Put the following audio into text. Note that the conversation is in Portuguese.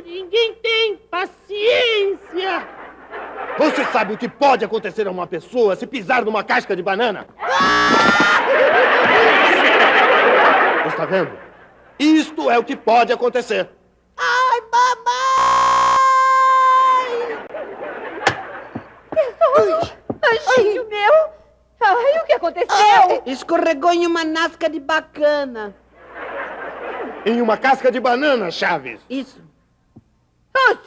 ninguém tem paciência. Você sabe o que pode acontecer a uma pessoa se pisar numa casca de banana? Ah! Está vendo? Isto é o que pode acontecer. Ai, mamãe! Anjinho meu! Ai, o que aconteceu? Ai, escorregou em uma nasca de bacana. Em uma casca de banana, Chaves. Isso.